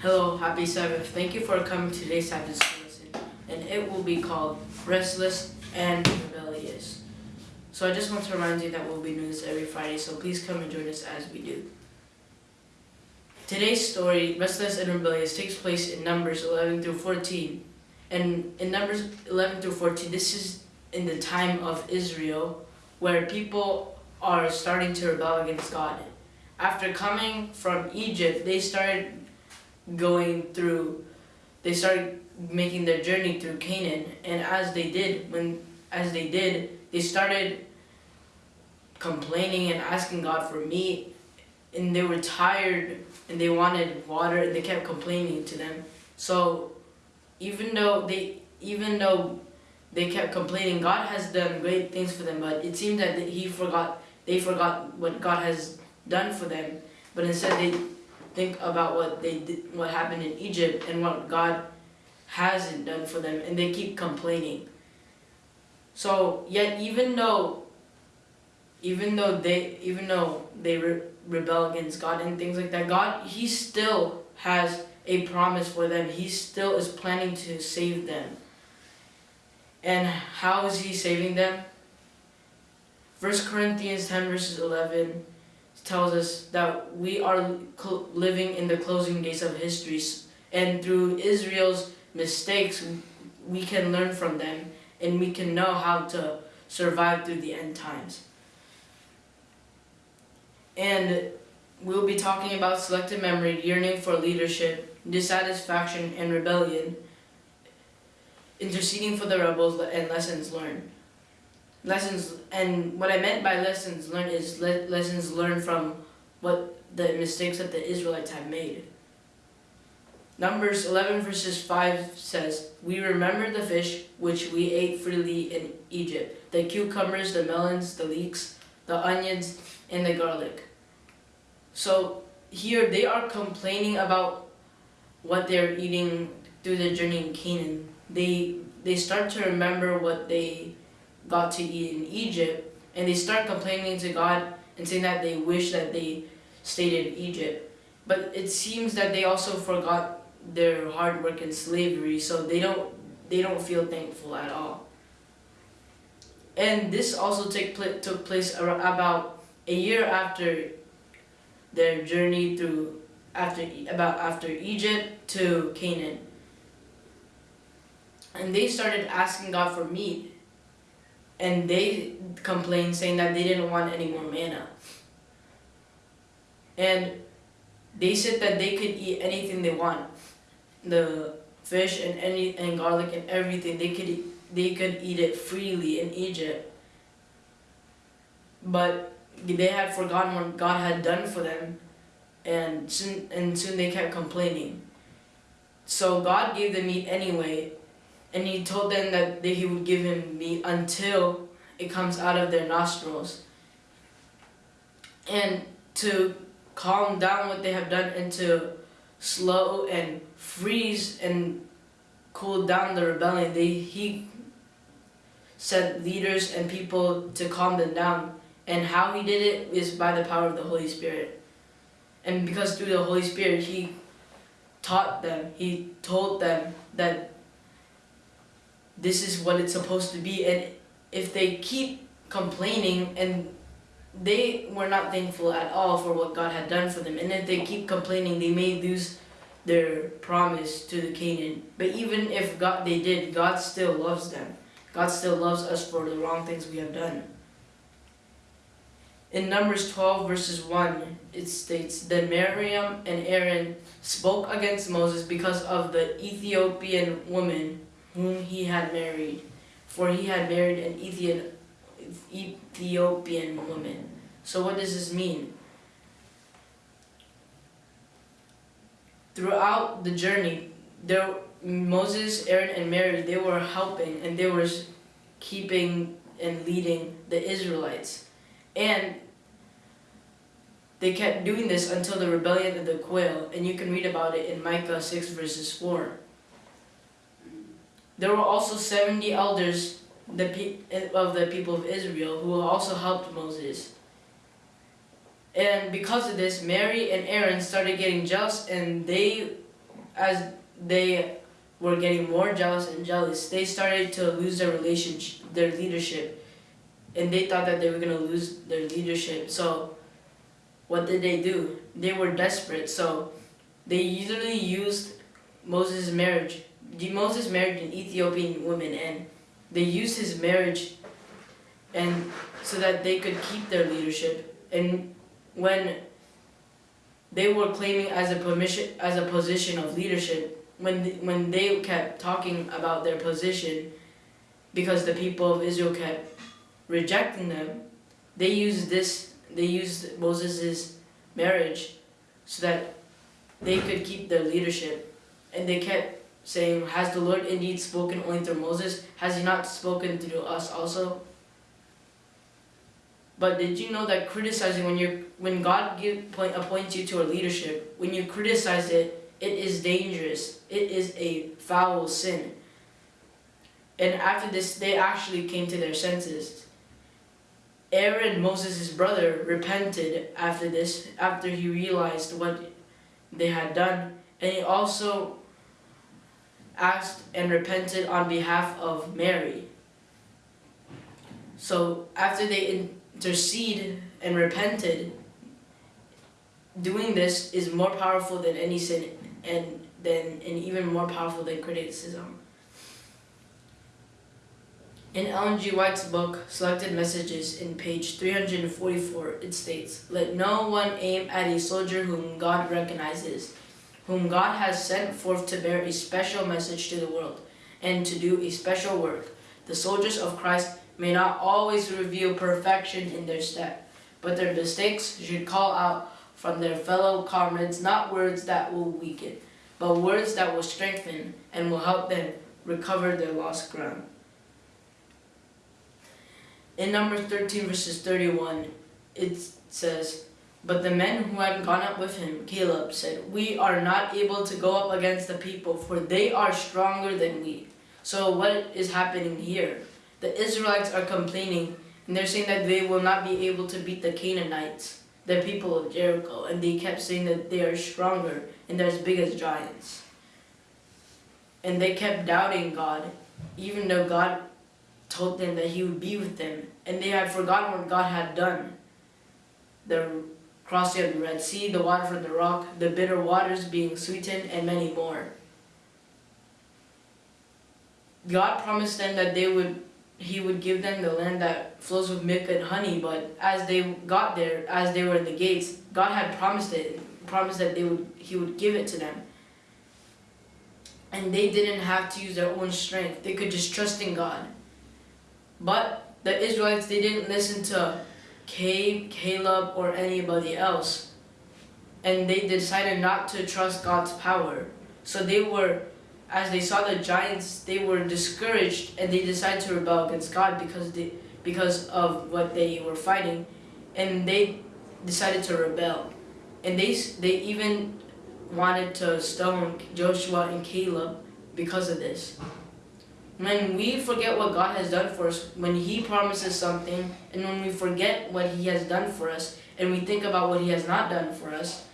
Hello, happy Sabbath. Thank you for coming to today's Sabbath school lesson, and it will be called Restless and Rebellious. So I just want to remind you that we'll be doing this every Friday, so please come and join us as we do. Today's story, Restless and Rebellious, takes place in Numbers 11 through 14. And in Numbers 11 through 14, this is in the time of Israel, where people are starting to rebel against God. After coming from Egypt, they started going through they started making their journey through Canaan and as they did when as they did they started complaining and asking God for meat and they were tired and they wanted water and they kept complaining to them. So even though they even though they kept complaining God has done great things for them but it seemed that he forgot they forgot what God has done for them. But instead they think about what they did, what happened in Egypt and what God hasn't done for them and they keep complaining. So yet even though even though they even though they re rebel against God and things like that, God he still has a promise for them. He still is planning to save them. And how is he saving them? First Corinthians 10 verses 11 tells us that we are living in the closing days of history and through Israel's mistakes we can learn from them and we can know how to survive through the end times. And we'll be talking about selective memory, yearning for leadership, dissatisfaction and rebellion, interceding for the rebels and lessons learned lessons and what I meant by lessons learned is le lessons learned from what the mistakes that the Israelites have made. Numbers 11 verses 5 says, We remember the fish which we ate freely in Egypt, the cucumbers, the melons, the leeks, the onions, and the garlic. So here they are complaining about what they're eating through the journey in Canaan. They, they start to remember what they got to eat in Egypt, and they start complaining to God and saying that they wish that they stayed in Egypt. But it seems that they also forgot their hard work and slavery, so they don't they don't feel thankful at all. And this also take pl took place about a year after their journey through after about after Egypt to Canaan. And they started asking God for meat and they complained saying that they didn't want any more manna. And they said that they could eat anything they want. The fish and any and garlic and everything they could eat, they could eat it freely in Egypt. But they had forgotten what God had done for them and soon and soon they kept complaining. So God gave them meat anyway and he told them that he would give him meat until it comes out of their nostrils. And to calm down what they have done and to slow and freeze and cool down the rebellion, they, he sent leaders and people to calm them down. And how he did it is by the power of the Holy Spirit. And because through the Holy Spirit, he taught them, he told them that this is what it's supposed to be and if they keep complaining and they were not thankful at all for what God had done for them and if they keep complaining they may lose their promise to the Canaan. But even if God they did God still loves them. God still loves us for the wrong things we have done. In Numbers 12 verses 1 it states that Miriam and Aaron spoke against Moses because of the Ethiopian woman whom he had married, for he had married an Ethiopian woman. So what does this mean? Throughout the journey, there, Moses, Aaron, and Mary, they were helping and they were keeping and leading the Israelites. And they kept doing this until the rebellion of the quail, and you can read about it in Micah 6 verses 4. There were also 70 elders of the people of Israel who also helped Moses. And because of this, Mary and Aaron started getting jealous and they as they were getting more jealous and jealous, they started to lose their relationship, their leadership, and they thought that they were gonna lose their leadership. So, what did they do? They were desperate. So, they usually used Moses' marriage. Moses married an Ethiopian woman, and they used his marriage, and so that they could keep their leadership. And when they were claiming as a permission as a position of leadership, when the, when they kept talking about their position, because the people of Israel kept rejecting them, they used this. They used Moses' marriage so that they could keep their leadership, and they kept saying, "Has the Lord indeed spoken only through Moses? Has He not spoken through us also?" But did you know that criticizing when you when God give point appoints you to a leadership, when you criticize it, it is dangerous. It is a foul sin. And after this, they actually came to their senses. Aaron, Moses' brother, repented after this, after he realized what they had done. And he also asked and repented on behalf of Mary. So after they intercede and repented, doing this is more powerful than any sin and then and even more powerful than criticism. In Ellen G. White's book, Selected Messages, in page 344, it states, Let no one aim at a soldier whom God recognizes, whom God has sent forth to bear a special message to the world, and to do a special work. The soldiers of Christ may not always reveal perfection in their step, but their mistakes should call out from their fellow comrades not words that will weaken, but words that will strengthen and will help them recover their lost ground. In Numbers 13 verses 31, it says, But the men who had gone up with him, Caleb, said, We are not able to go up against the people, for they are stronger than we. So what is happening here? The Israelites are complaining, and they're saying that they will not be able to beat the Canaanites, the people of Jericho, and they kept saying that they are stronger and they're as big as giants. And they kept doubting God, even though God told them that he would be with them, and they had forgotten what God had done. The crossing of the Red Sea, the water from the rock, the bitter waters being sweetened, and many more. God promised them that they would he would give them the land that flows with milk and honey, but as they got there, as they were in the gates, God had promised it, promised that they would he would give it to them. And they didn't have to use their own strength. They could just trust in God. But the Israelites, they didn't listen to Caleb or anybody else. And they decided not to trust God's power. So they were, as they saw the giants, they were discouraged and they decided to rebel against God because they, because of what they were fighting. And they decided to rebel. And they, they even wanted to stone Joshua and Caleb because of this. When we forget what God has done for us, when He promises something, and when we forget what He has done for us, and we think about what He has not done for us,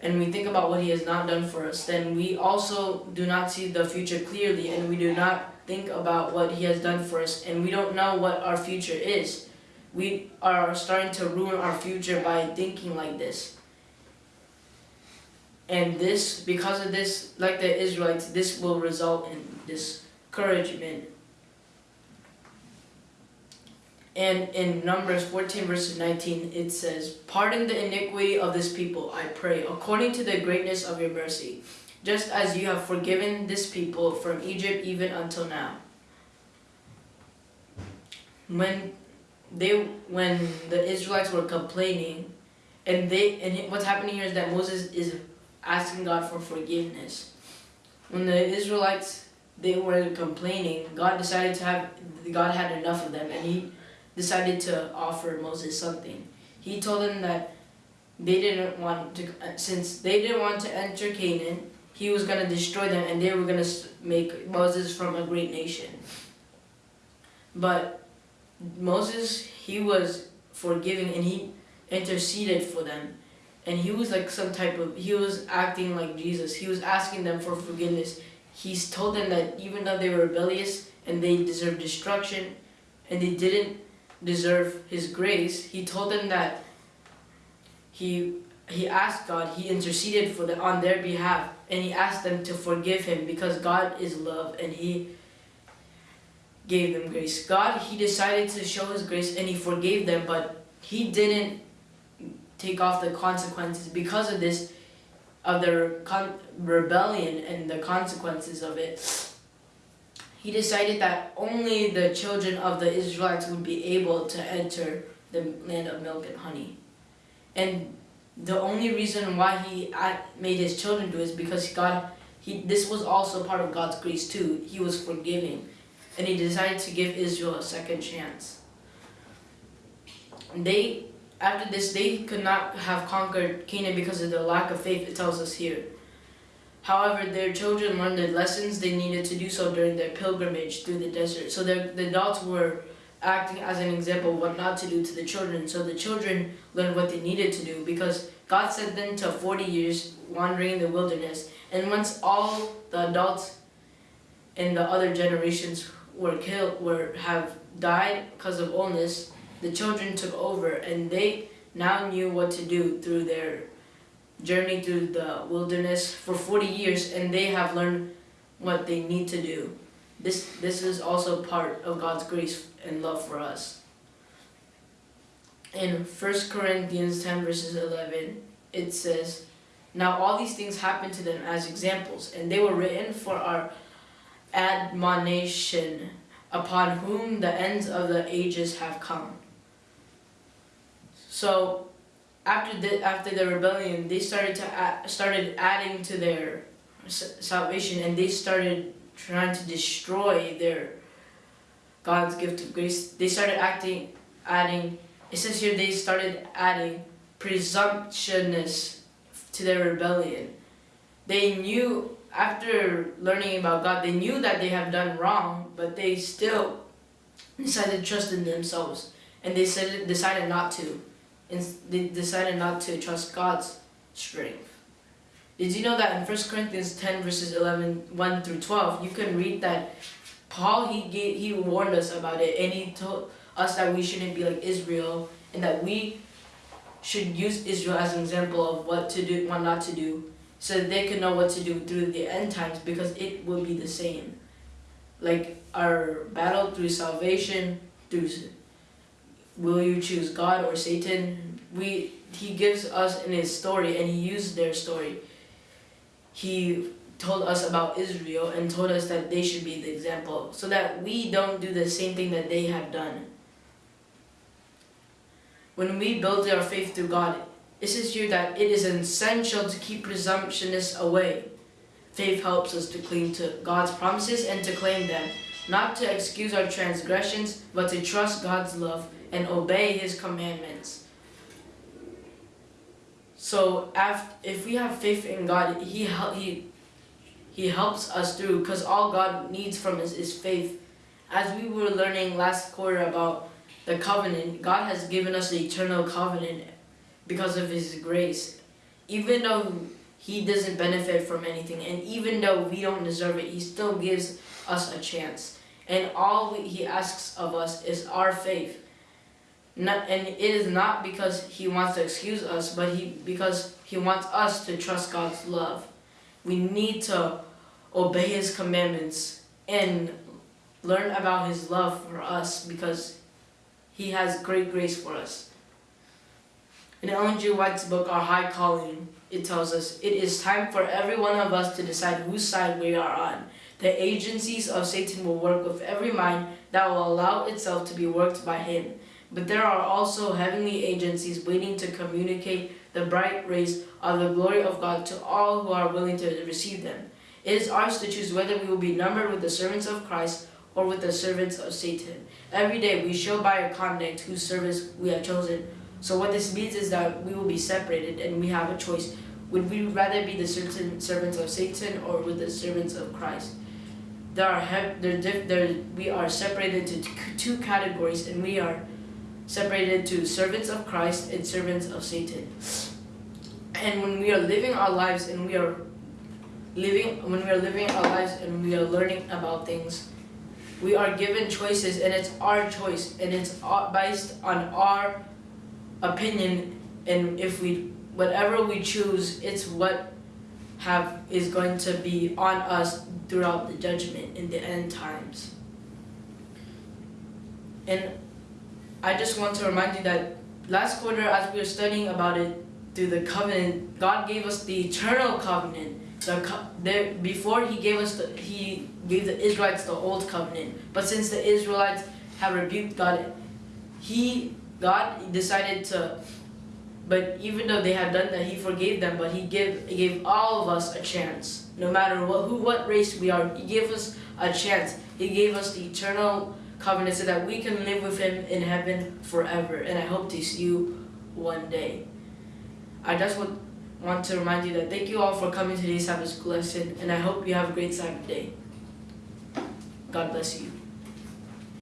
and we think about what He has not done for us, then we also do not see the future clearly, and we do not think about what He has done for us, and we don't know what our future is. We are starting to ruin our future by thinking like this. And this, because of this, like the Israelites, this will result in discouragement. And in Numbers 14 verses 19, it says, Pardon the iniquity of this people, I pray, according to the greatness of your mercy, just as you have forgiven this people from Egypt even until now. When they, when the Israelites were complaining, and they, and what's happening here is that Moses is asking God for forgiveness. When the Israelites they were complaining, God decided to have God had enough of them and he decided to offer Moses something. He told them that they didn't want to since they didn't want to enter Canaan, he was going to destroy them and they were going to make Moses from a great nation. But Moses, he was forgiving and he interceded for them and he was like some type of he was acting like Jesus. He was asking them for forgiveness. He's told them that even though they were rebellious and they deserved destruction and they didn't deserve his grace, he told them that he he asked God, he interceded for the on their behalf and he asked them to forgive him because God is love and he gave them grace. God, he decided to show his grace and he forgave them, but he didn't take off the consequences because of this, of their rebellion and the consequences of it. He decided that only the children of the Israelites would be able to enter the land of milk and honey. And the only reason why he made his children do is because God, he, this was also part of God's grace too. He was forgiving. And he decided to give Israel a second chance. They after this, they could not have conquered Canaan because of their lack of faith, it tells us here. However, their children learned the lessons they needed to do so during their pilgrimage through the desert. So the adults were acting as an example what not to do to the children. So the children learned what they needed to do because God sent them to 40 years wandering in the wilderness. And once all the adults in the other generations were killed, were have died because of illness, the children took over and they now knew what to do through their journey through the wilderness for 40 years and they have learned what they need to do. This, this is also part of God's grace and love for us. In 1 Corinthians 10 verses 11, it says, Now all these things happened to them as examples, and they were written for our admonition, upon whom the ends of the ages have come. So after the after the rebellion, they started to add, started adding to their salvation, and they started trying to destroy their God's gift of grace. They started acting, adding. It says here they started adding presumptuousness to their rebellion. They knew after learning about God, they knew that they have done wrong, but they still decided to trust in themselves, and they said decided not to they decided not to trust God's strength. Did you know that in 1 Corinthians 10 verses 11, 1 through 12, you can read that Paul, he, gave, he warned us about it and he told us that we shouldn't be like Israel and that we should use Israel as an example of what to do, what not to do, so that they could know what to do through the end times because it will be the same. Like our battle through salvation, through will you choose God or Satan? We he gives us in his story and he used their story. He told us about Israel and told us that they should be the example so that we don't do the same thing that they have done. When we build our faith through God, it says here that it is essential to keep presumptionists away. Faith helps us to cling to God's promises and to claim them, not to excuse our transgressions, but to trust God's love and obey his commandments. So if we have faith in God, he, he, he helps us through because all God needs from us is faith. As we were learning last quarter about the covenant, God has given us the eternal covenant because of his grace. Even though he doesn't benefit from anything and even though we don't deserve it, he still gives us a chance. And all he asks of us is our faith. Not, and it is not because he wants to excuse us, but he because he wants us to trust God's love. We need to obey his commandments and learn about his love for us because he has great grace for us. In Ellen G. White's book, Our High Calling, it tells us, It is time for every one of us to decide whose side we are on. The agencies of Satan will work with every mind that will allow itself to be worked by him. But there are also heavenly agencies waiting to communicate the bright rays of the glory of God to all who are willing to receive them. It is ours to choose whether we will be numbered with the servants of Christ or with the servants of Satan. Every day we show by our conduct whose service we have chosen. So what this means is that we will be separated and we have a choice. Would we rather be the certain servants of Satan or with the servants of Christ? There are there, there, we are separated into two categories and we are separated to servants of Christ and servants of Satan. and when we are living our lives and we are living when we are living our lives and we are learning about things we are given choices and it's our choice and it's based on our opinion and if we whatever we choose it's what have is going to be on us throughout the judgment in the end times and i just want to remind you that last quarter as we were studying about it through the covenant god gave us the eternal covenant. The, co- the before he gave us the he gave the israelites the old covenant. But since the israelites have rebuked god he god decided to but even though they had done that he forgave them but he gave gave all of us a chance. No matter what who what race we are he gave us a chance. He gave us the eternal covenant so that we can live with him in heaven forever. And i hope to see you one day. I just want, want to remind you that thank you all for coming to today's sabbath school lesson and i hope you have a great sabbath day. God bless you